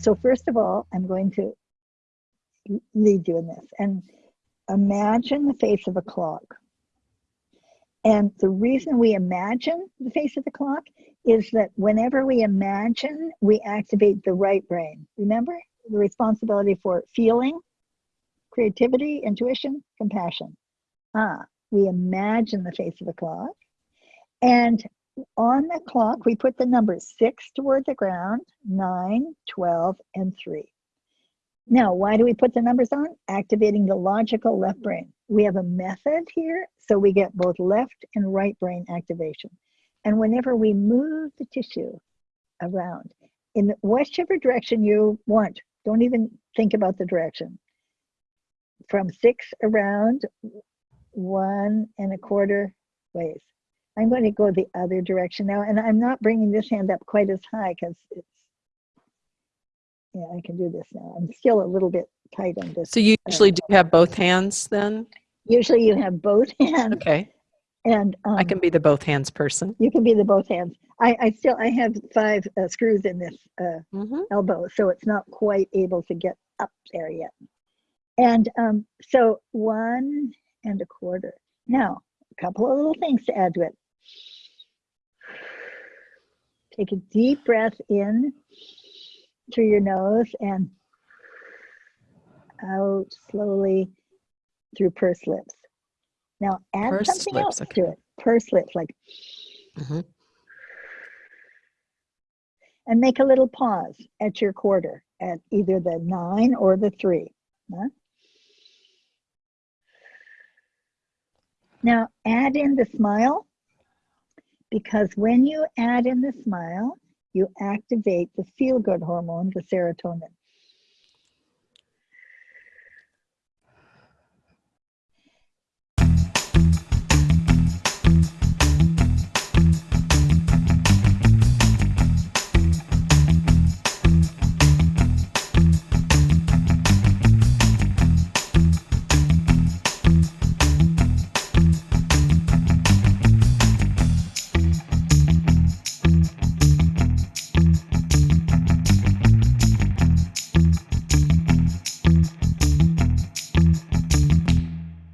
So first of all, I'm going to lead you in this and imagine the face of a clock. And the reason we imagine the face of the clock is that whenever we imagine, we activate the right brain. Remember the responsibility for feeling, creativity, intuition, compassion. Ah, we imagine the face of the clock. And on the clock, we put the numbers six toward the ground, nine, 12, and three. Now, why do we put the numbers on? Activating the logical left brain. We have a method here, so we get both left and right brain activation. And whenever we move the tissue around in whichever direction you want, don't even think about the direction. From six around one and a quarter ways. I'm going to go the other direction now, and I'm not bringing this hand up quite as high because it's, yeah, I can do this now. I'm still a little bit tight on this. So you usually do have both hands then? Usually you have both hands. Okay. And um, I can be the both hands person. You can be the both hands. I, I still, I have five uh, screws in this uh, Mm -hmm. elbow, so it's not quite able to get up there yet. And um, so one and a quarter. Now, a couple of little things to add to it. Take a deep breath in through your nose and out slowly through pursed lips. Now add Pursed something lips, else okay. to it. Pursed lips, like, Mhm. and make a little pause at your quarter at either the nine or the three. huh? Now add in the smile because when you add in the smile, you activate the feel good hormone, the serotonin.